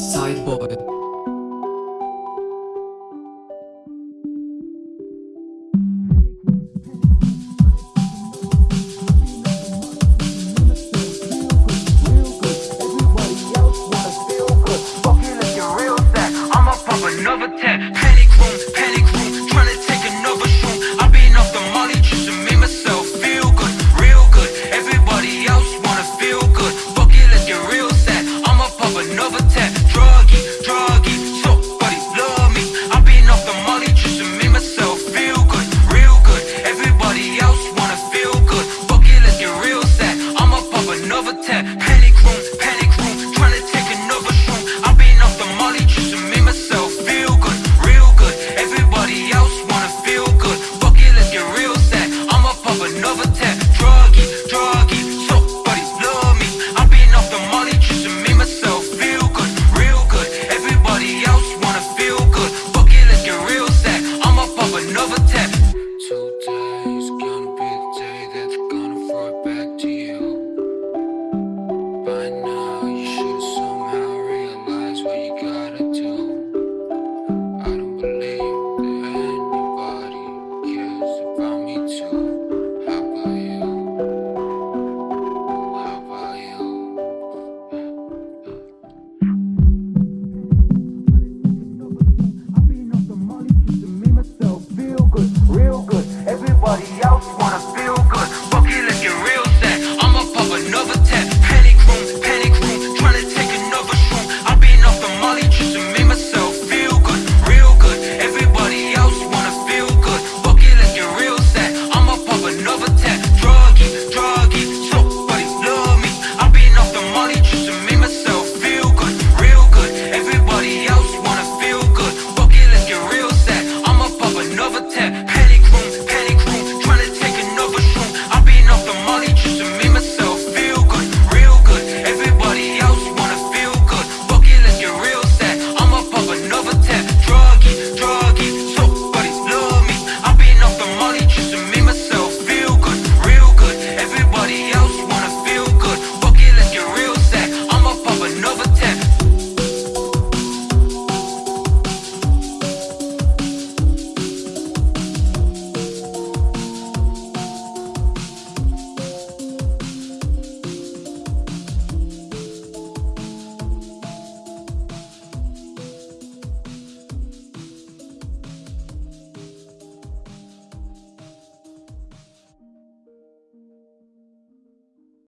Sideboard.